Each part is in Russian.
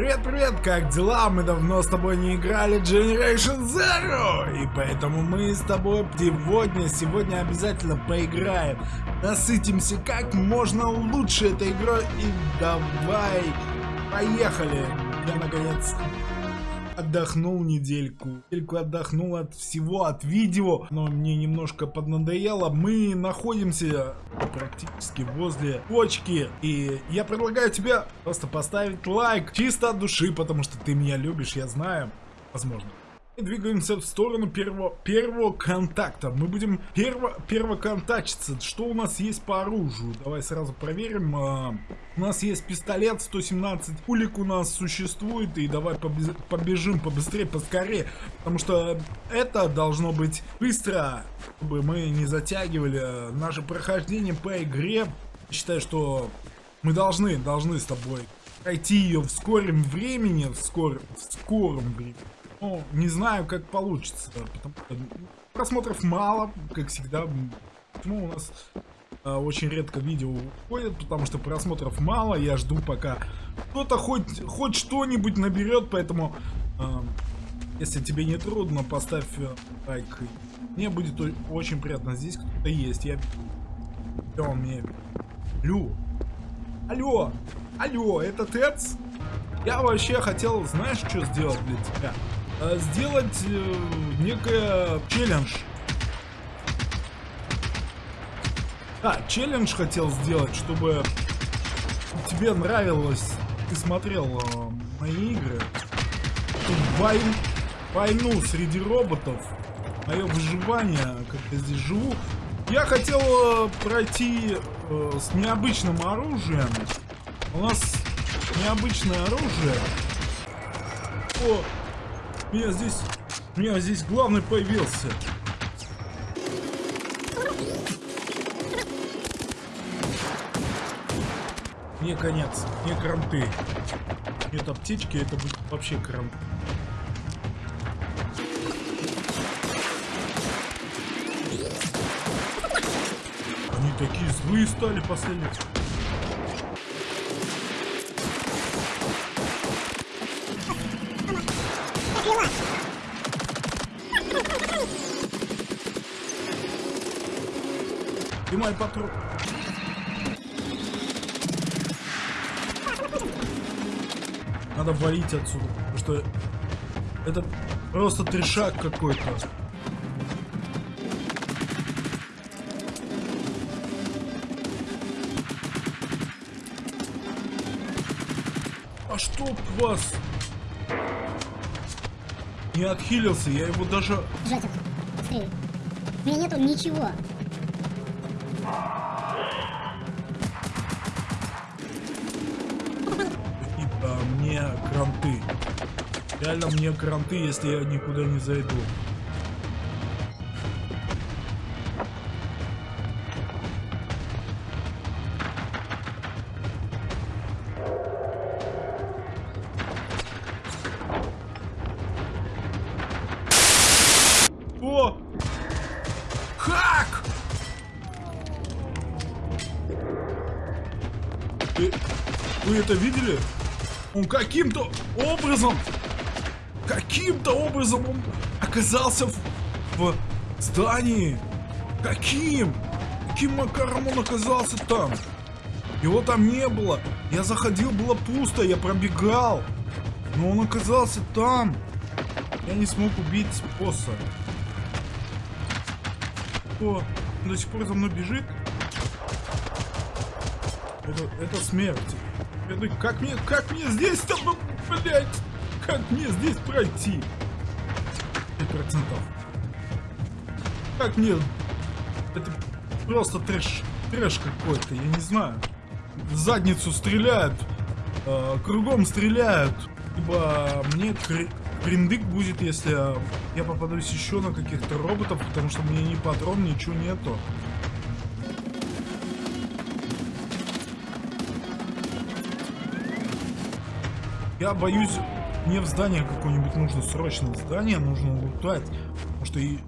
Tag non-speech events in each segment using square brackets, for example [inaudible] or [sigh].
Привет-привет, как дела? Мы давно с тобой не играли Generation Zero, и поэтому мы с тобой сегодня, сегодня обязательно поиграем. Насытимся как можно лучше этой игрой, и давай, поехали. Я наконец отдохнул недельку. Недельку отдохнул от всего, от видео, но мне немножко поднадоело. Мы находимся практически возле точки, и я предлагаю тебе просто поставить лайк чисто от души, потому что ты меня любишь, я знаю. Возможно двигаемся в сторону первого, первого контакта. Мы будем перво, первоконтачиться. Что у нас есть по оружию? Давай сразу проверим. А, у нас есть пистолет 117. Пулик у нас существует. И давай побежим побыстрее, поскорее. Потому что это должно быть быстро, чтобы мы не затягивали наше прохождение по игре. Считаю, что мы должны, должны с тобой пройти ее в скором времени, в, скор, в скором времени. Ну, не знаю, как получится. Потому просмотров мало, как всегда. Почему у нас а, очень редко видео уходит, потому что просмотров мало. Я жду, пока кто-то хоть, хоть что-нибудь наберет, поэтому... А, если тебе не трудно, поставь э, лайк. Мне будет очень приятно. Здесь кто-то есть. Я... Он мне? Алло. Алло. Алло, это Тец? Я вообще хотел, знаешь, что сделать для тебя? Э, сделать э, некое челлендж. Да, челлендж хотел сделать, чтобы тебе нравилось, ты смотрел э, мои игры. Вой... Войну среди роботов, мое выживание, как я здесь живу. Я хотел э, пройти э, с необычным оружием. У нас необычное оружие. О, меня здесь... Меня здесь главный появился. Мне конец. Мне кранты. Нет аптечки, это будет вообще кранты. Они такие злые стали последние. Снимай патрон. Надо валить отсюда, потому что это просто трешак какой-то. А что вас? Не отхилился, я его даже... Жатик, быстрее. У меня нету ничего. Мне кранты. Реально мне кранты, если я никуда не зайду. Оказался в, в здании. Каким? Каким макаром он оказался там? Его там не было. Я заходил, было пусто, я пробегал. Но он оказался там. Я не смог убить босса. О, он до сих пор за мной бежит. Это, это смерть. Это как мне, как мне здесь блядь, как мне здесь пройти? 5%. Как мне, это просто трэш, трэш какой-то, я не знаю. В задницу стреляют, э, кругом стреляют. Ибо мне криндык будет, если я попадусь еще на каких-то роботов, потому что мне ни патрон, ничего нету. Я боюсь, мне в здание какое-нибудь нужно срочно здание, нужно лутать. Потому что и,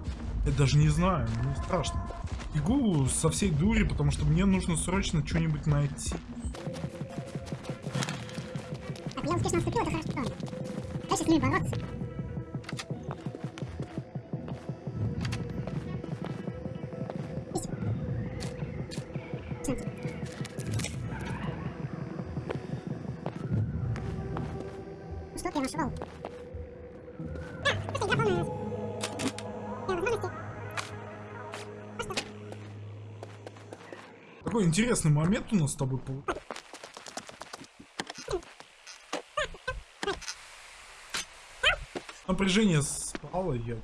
я даже не знаю, мне страшно. Бегу со всей дури, потому что мне нужно срочно что-нибудь найти. успешно отступил, это хорошо. Дальше с ними бороться. Интересный момент у нас с тобой получился. Напряжение спало, я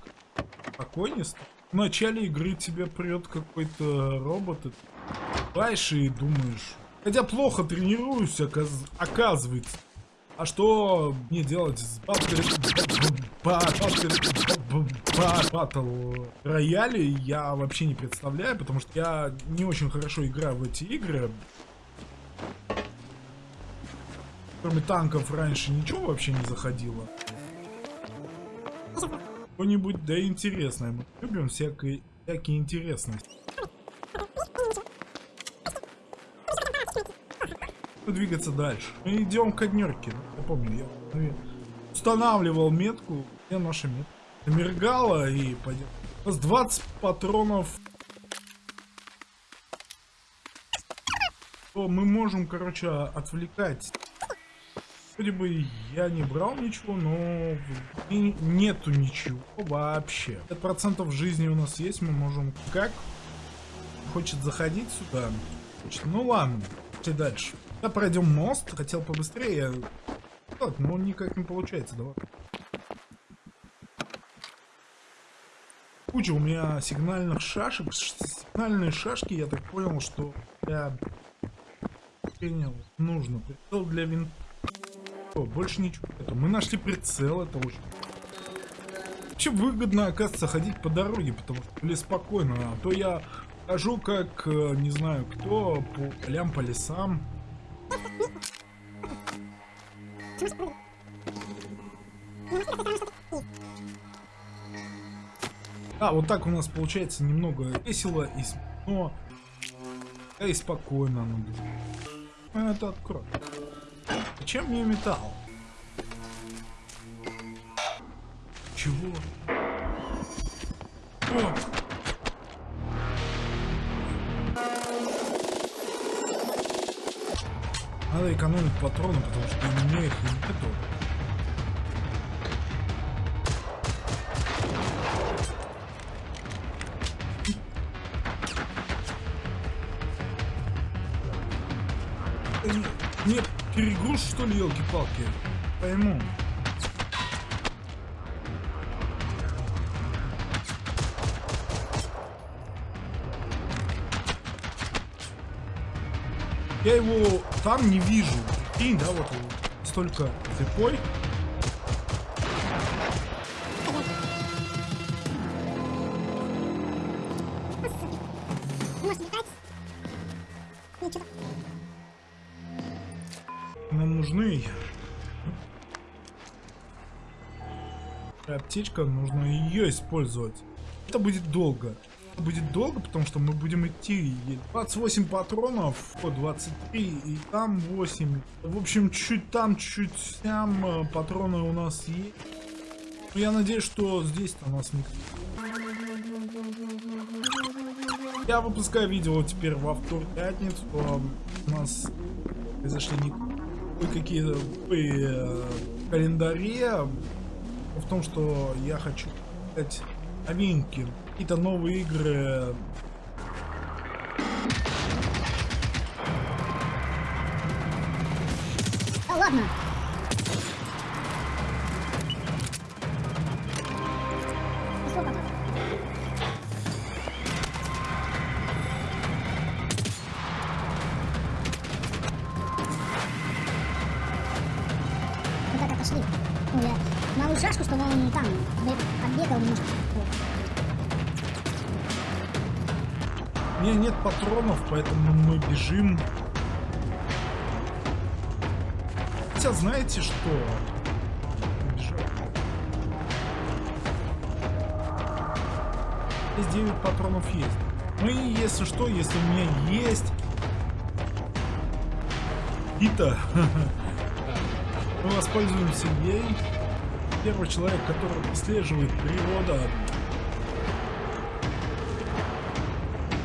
спокойнее стал. В начале игры тебе прет какой-то робот, и ты и думаешь. Хотя плохо тренируюсь, оказ- оказывается. А что мне делать с батл рояле, я вообще не представляю, потому что я не очень хорошо играю в эти игры. Кроме танков раньше ничего вообще не заходило. Что-нибудь да интересное. Мы любим всякие, всякие интересности. двигаться дальше. Мы идем к однерке. Я помню, наверное, устанавливал метку. Где наша метка? Мергала и пойдем. У нас 20 патронов. Мы можем, короче, отвлекать. Вроде бы я не брал ничего, но и нету ничего вообще. 5% жизни у нас есть, мы можем как хочет заходить сюда. Ну ладно, дальше. Да, пройдем мост. Хотел побыстрее. Так, но никак не получается. Давай. Куча у меня сигнальных шашек. Сигнальные шашки, я так понял, что я принял. Нужно. Прицел для винта. Больше ничего. Это мы нашли прицел, это очень... Вообще выгодно, оказывается, ходить по дороге, потому что или спокойно. А то я хожу как, э, не знаю кто, по полям, по лесам. А, вот так у нас получается немного весело и смешно. Да и спокойно. А, это открой. Зачем мне металл? Чего? О! Надо экономить патроны, потому что у меня их нету. Нет, перегруз что ли, елки-палки? Пойму. Я его там не вижу. И да, вот он столько слепой. Нам нужны аптечка, нужно ее использовать. Это будет долго будет долго, потому что мы будем идти 28 патронов, по 23 и там 8. В общем, чуть там, чуть там э, патроны у нас есть. Я надеюсь, что здесь-то у нас никто. Я выпускаю видео теперь во вторник, пятницу. У нас произошли какие-то э, календаре. В том, что я хочу сказать новинки какие-то новые игры. Ладно. Патронов, поэтому мы бежим. Хотя знаете что? Здесь 9 патронов есть. Ну и если что, если у меня есть... Ита. [laughs] Мы воспользуемся ей. Первый человек, который отслеживает природа.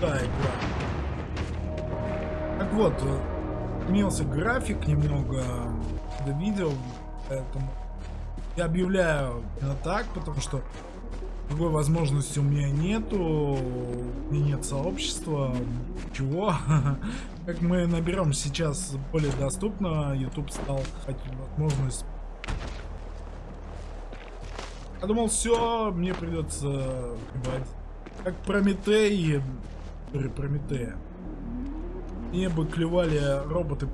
Да, игра. Вот, имелся график немного до видео, поэтому я объявляю именно так, потому что другой возможности у меня нету, меня нет сообщества, чего. [laughs] Как мы наберем сейчас более доступно, YouTube стал возможность. Я думал, все, мне придется как Прометей, Прометея. Мне бы клевали роботы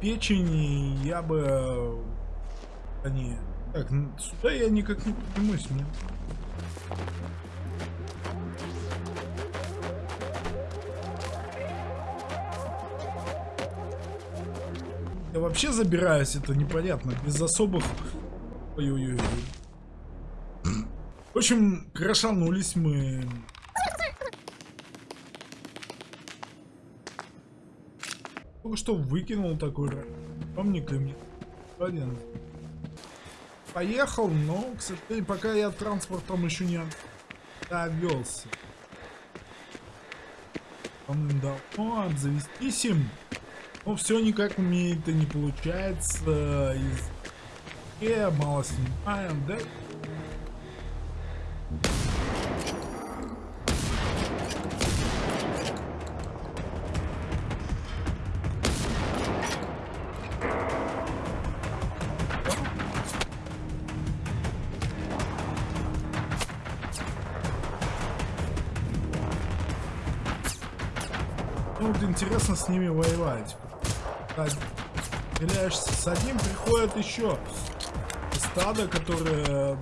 печени, я бы... Они... Так, сюда я никак не поднимусь, мне... Я вообще забираюсь, это непонятно, без особых... Ой-ой-ой. В общем, крашанулись мы. Только что выкинул такой помник и мне. Один. Поехал, но, к сожалению, пока я транспортом еще не обвелся. Да, о, обзавестись им. Но все никак у меня это не получается. Из... Я мало снимаем, да? С ними воевать. Стреляешься с одним, приходят еще. Стадо, которое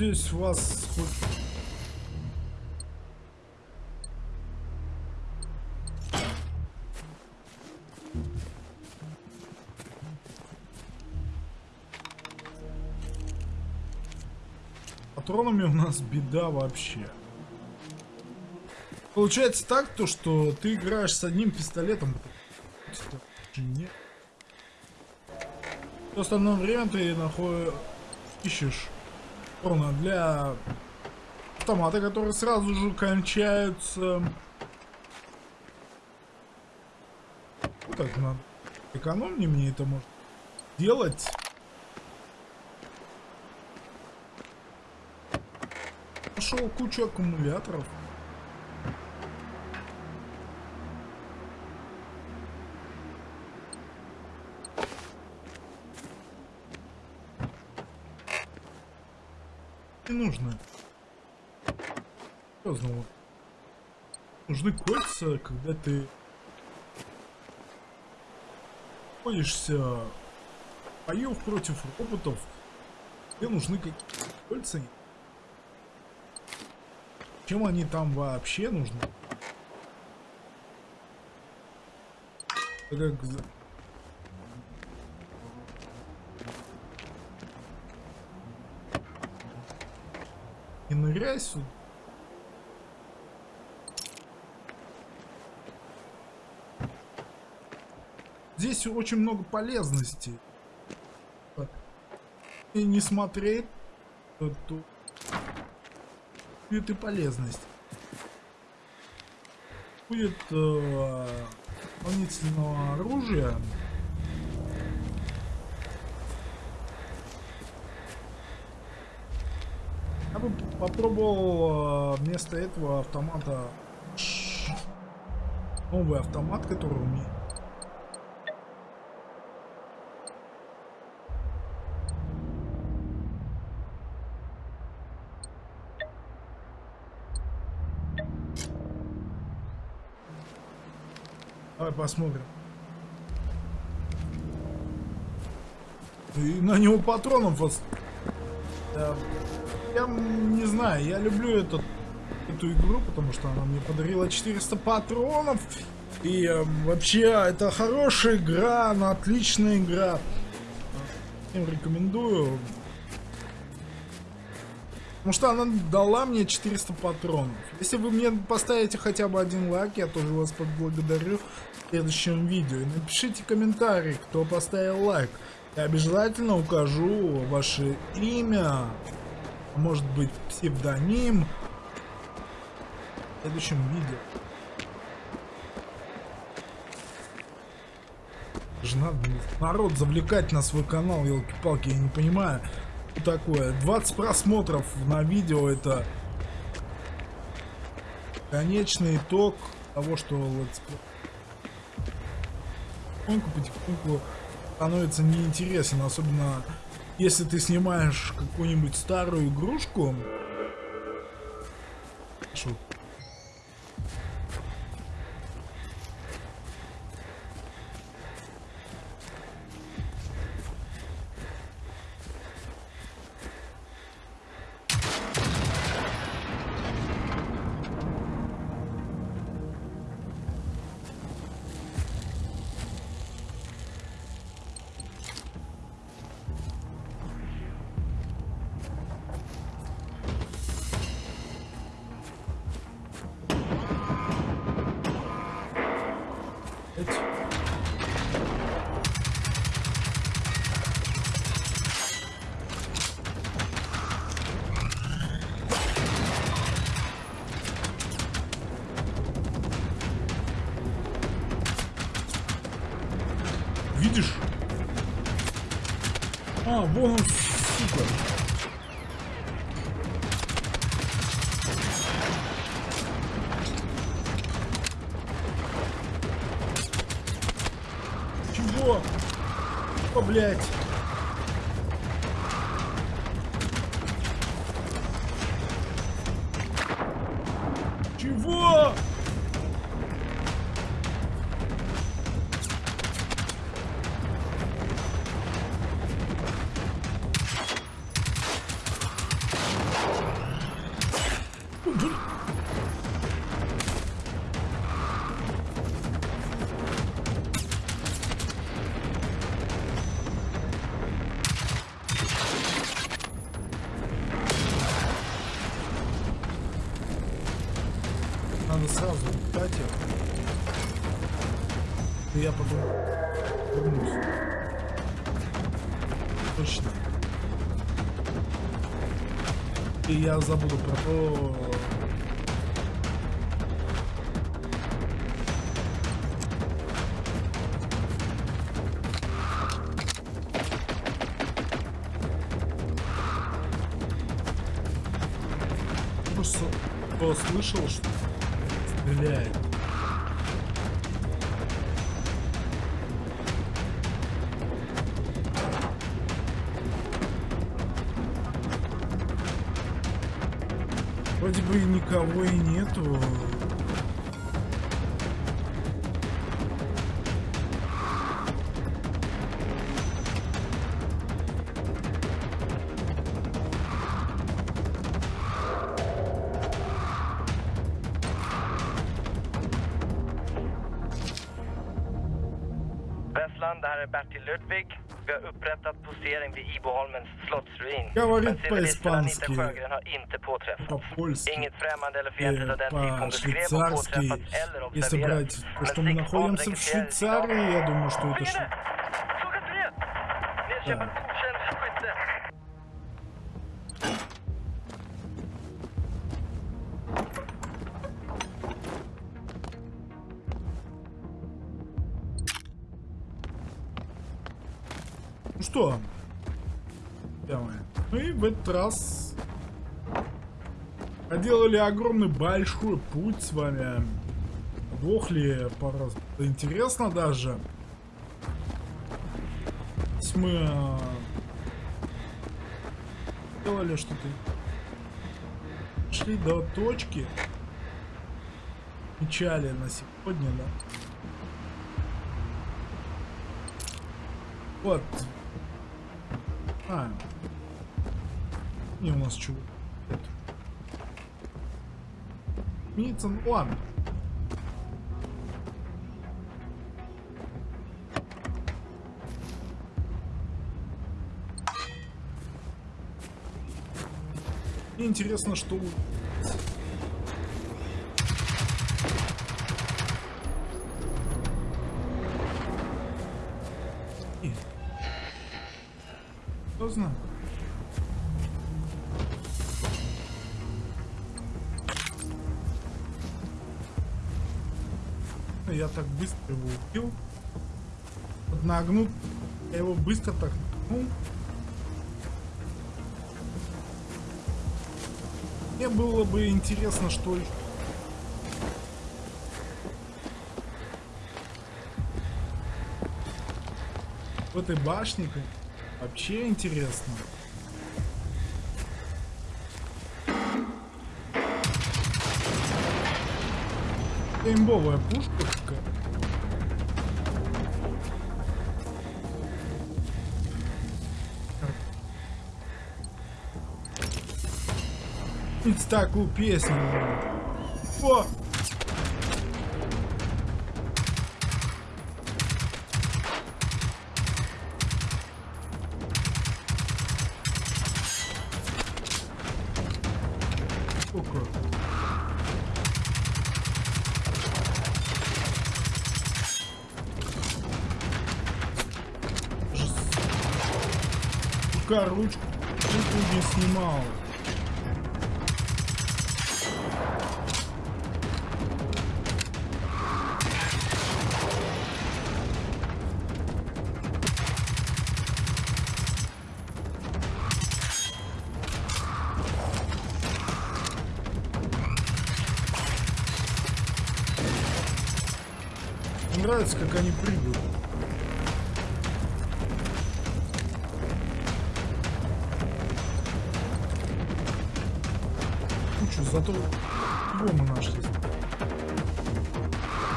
Надеюсь, вас хоть... Патронами у нас беда вообще. Получается так, то что ты играешь с одним пистолетом. Нет. В остальное время ты находишь ищешь урона для автомата, которые сразу же кончаются. Ну так надо экономнее мне это может делать. Пошел кучу аккумуляторов. Не нужно. Серьезно, нужны кольца, когда ты находишься боев против роботов. Тебе нужны какие-то кольца. Чем они там вообще нужны? Как ныряй сюда. Здесь очень много полезностей. И не смотреть, то будет и полезность. Будет э, дополнительного оружия. попробовал э, вместо этого автомата новый автомат, который у меня. Давай посмотрим. И на него патронов... Да. Я, не знаю, я люблю этот, эту игру, потому что она мне подарила 400 патронов. И э, вообще, это хорошая игра, она отличная игра. Всем рекомендую. Потому что она дала мне 400 патронов. Если вы мне поставите хотя бы один лайк, я тоже вас поблагодарю в следующем видео. И напишите комментарий, кто поставил лайк. Я обязательно укажу ваше имя, может быть псевдоним в следующем видео. Же надо народ завлекать на свой канал, елки-палки, я не понимаю такое. 20 просмотров на видео это конечный итог того, что летсплей. Потихоньку, потихоньку становится неинтересен, особенно если ты снимаешь какую-нибудь старую игрушку. Видишь? А, вон он, Я забуду про то... Просто кто слышал, что стреляет. Бы никого и нету. Typ hon beskrev har По-швейцарски. påträffats eller Если брать что мы находимся в Швейцарии, я думаю, что это... okänd skytte. Ну что? в этот раз а проделали огромный большой путь с вами. Вохли пару раз. Интересно даже. Здесь мы а, делали что-то. Шли до точки. Печали на сегодня, да. Вот. А, и у нас чего? Митсон, ладно. Мне интересно, что... Я так быстро его убил. Нагнут. Я его быстро так нагнул. Мне было бы интересно, что в этой башне вообще интересно. Имбовая пушка Ведь такую песню. О! Рука ручку ручку не снимал. Нравится, как они прыгают. Кучу, зато его мы нашли.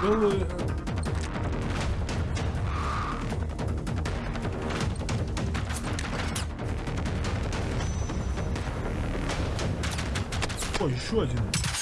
Белые... Ой, еще один.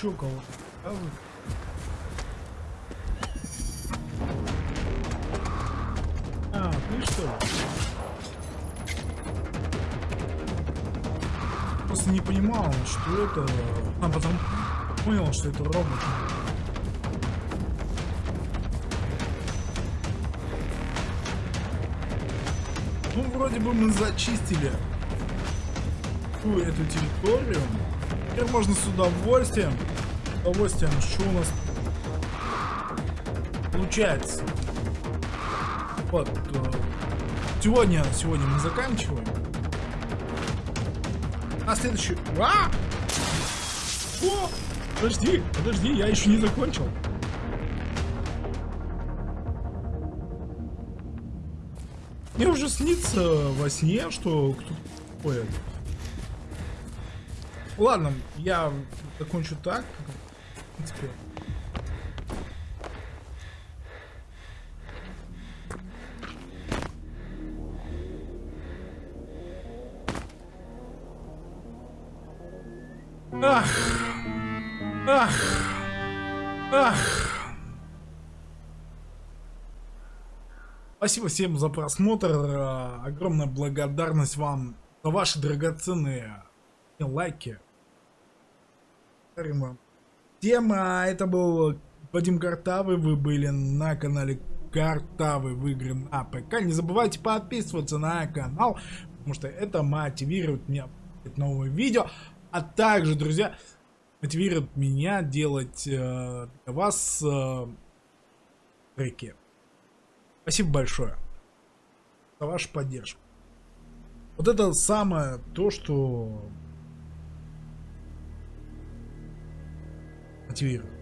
Чё кого-то? А вы? Что это... А потом понял, что это робот. Ну, вроде бы мы зачистили всю эту территорию. Теперь можно с удовольствием, с удовольствием, что у нас получается. Вот. э, Сегодня, сегодня мы заканчиваем. А следующий... А! О! Подожди, подожди, я еще не закончил. Мне уже снится во сне, что кто-то ходит. Ладно, я закончу так. В принципе. Ах! Ах! Спасибо всем за просмотр. э, Огромная благодарность вам за ваши драгоценные лайки. Всем, а, это был Вадим Картавый, вы были на канале Картавый в игры на ПК. Не забывайте подписываться на канал, потому что это мотивирует меня новые видео. А также, друзья, мотивирует меня делать э, для вас э, треки. Спасибо большое за вашу поддержку. Вот это самое то, что мотивирует.